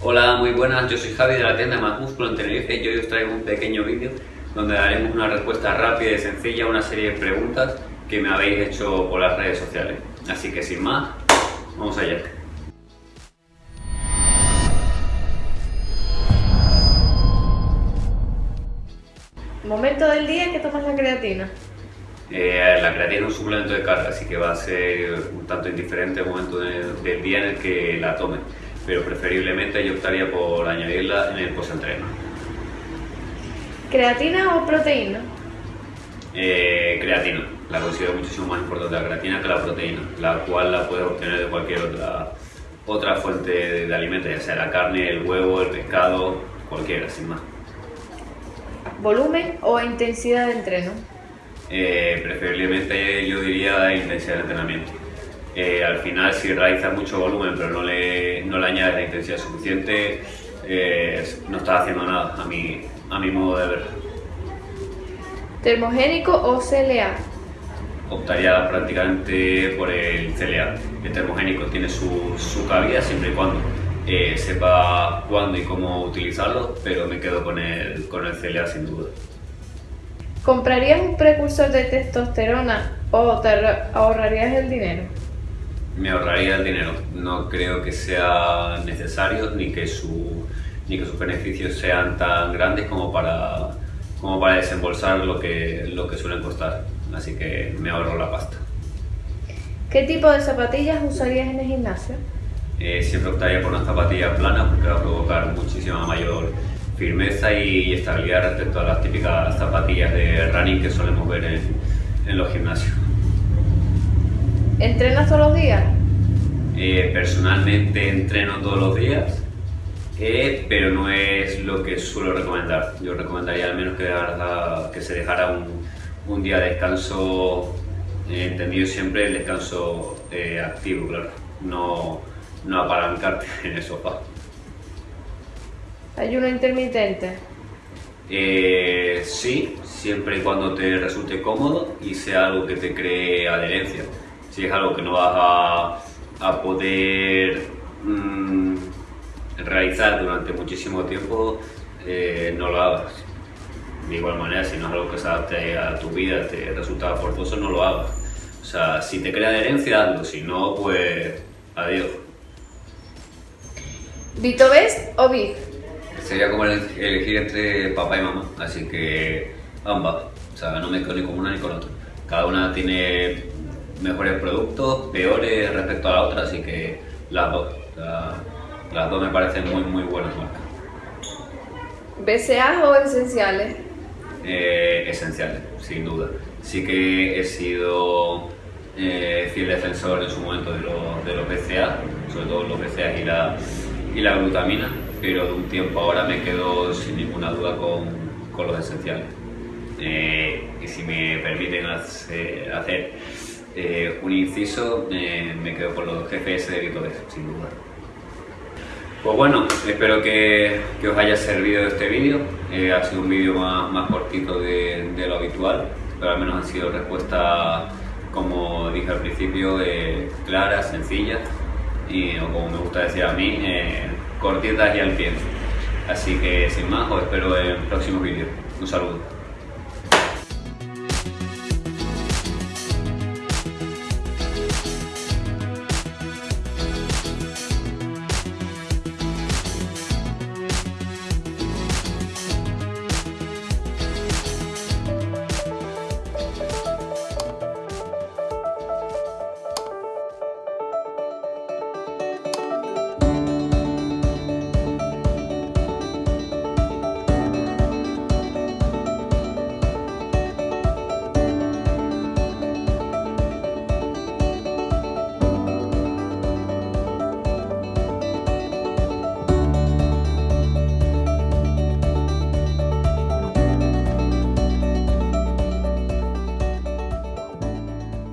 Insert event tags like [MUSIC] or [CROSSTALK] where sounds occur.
Hola, muy buenas, yo soy Javi de la tienda Más Músculo en Tenerife y hoy os traigo un pequeño vídeo donde daremos una respuesta rápida y sencilla a una serie de preguntas que me habéis hecho por las redes sociales. Así que sin más, vamos allá. Momento del día que tomas la creatina. Eh, la creatina es un suplemento de carga, así que va a ser un tanto indiferente el momento del día en el que la tome, pero preferiblemente yo optaría por añadirla en el post-entreno. ¿Creatina o proteína? Eh, creatina. La considero muchísimo más importante la creatina que la proteína, la cual la puedes obtener de cualquier otra, otra fuente de, de alimentos, ya sea la carne, el huevo, el pescado, cualquiera, sin más. ¿Volumen o intensidad de entreno? Eh, preferiblemente yo diría intensidad de entrenamiento. Eh, al final si realizas mucho volumen pero no le, no le añades la intensidad suficiente, eh, no estás haciendo nada a mi, a mi modo de ver. ¿Termogénico o CLA? Optaría prácticamente por el CLA. El termogénico tiene su, su cabida siempre y cuando sepa cuándo y cómo utilizarlo, pero me quedo con el, con el CLA sin duda. ¿Comprarías un precursor de testosterona o te ahorrarías el dinero? Me ahorraría el dinero. No creo que sea necesario ni que, su, ni que sus beneficios sean tan grandes como para, como para desembolsar lo que, lo que suelen costar. Así que me ahorro la pasta. ¿Qué tipo de zapatillas usarías en el gimnasio? Eh, siempre optaría por una zapatilla plana porque va a provocar muchísima mayor firmeza y estabilidad respecto a las típicas zapatillas de running que solemos ver en, los gimnasios. ¿Entrenas todos los días? Eh, personalmente entreno todos los días, eh, pero no es lo que suelo recomendar. Yo recomendaría al menos que, que se dejara un, día de descanso, eh, entendido siempre el descanso activo, claro, no, no apalancarte [LAUGHS] en el sofá. ¿Ayuno intermitente? Eh, sí, siempre y cuando te resulte cómodo y sea algo que te cree adherencia. Si es algo que no vas a, poder mm, realizar durante muchísimo tiempo, eh, no lo hagas. De igual manera, si no es algo que se adapte a tu vida, te resulta forzoso, no lo hagas. O sea, si te crea adherencia, hazlo. Si no, pues adiós. ¿Vito Best o Big? sería como elegir entre papá y mamá, así que ambas, o sea, no me quedo ni con una ni con otra. Cada una tiene mejores productos, peores respecto a la otra, así que las dos, las dos me parecen muy muy buenas marcas. ¿BCA o esenciales? Eh, esenciales, sin duda. Sí que he sido eh, fiel defensor en su momento de los, de los BCA, sobre todo los BCA y la, y la glutamina, pero de un tiempo ahora me quedo sin ninguna duda con, con los esenciales. Eh, y si me permiten hacer eh, un inciso, me quedo con los GPS de Vitores, sin duda. Pues bueno, espero que, que os haya servido este vídeo. Eh, ha sido un vídeo más, cortito de, lo habitual, pero al menos han sido respuestas, como dije al principio, claras, sencillas y, o como me gusta decir a mí, cortitas y al pie. Así que sin más, os espero en próximos vídeos. Un saludo.